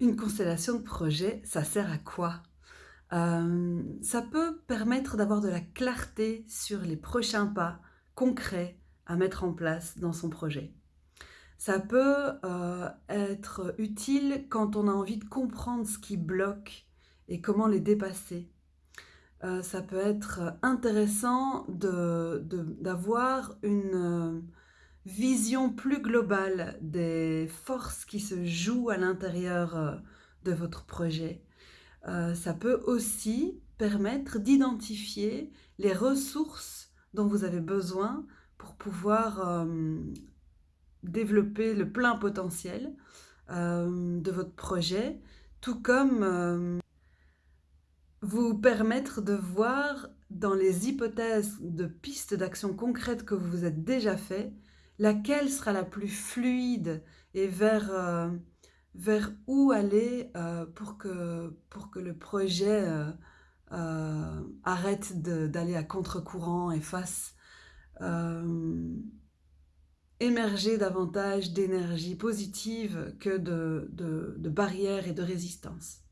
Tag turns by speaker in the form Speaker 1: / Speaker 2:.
Speaker 1: Une constellation de projets, ça sert à quoi? Hem, ça peut permettre d'avoir de la clarté sur les prochains pas concrets à mettre en place dans son projet. Ça peut, heu, être utile quand on a envie de comprendre ce qui bloque et comment les dépasser. Heu, ça peut être intéressant d'avoir une, vision plus globale des forces qui se jouent à l'intérieur, heu, de votre projet. Heu, ça peut aussi permettre d'identifier les ressources dont vous avez besoin pour pouvoir, hem, développer le plein potentiel, de votre projet, tout comme, vous permettre de voir dans les hypothèses de pistes d'action concrètes que vous vous êtes déjà fait, laquelle sera la plus fluide et vers, vers où aller, heu, pour que le projet, heu, arrête d'aller à contre-courant et fasse, émerger davantage d'énergie positive que de barrières et de résistance?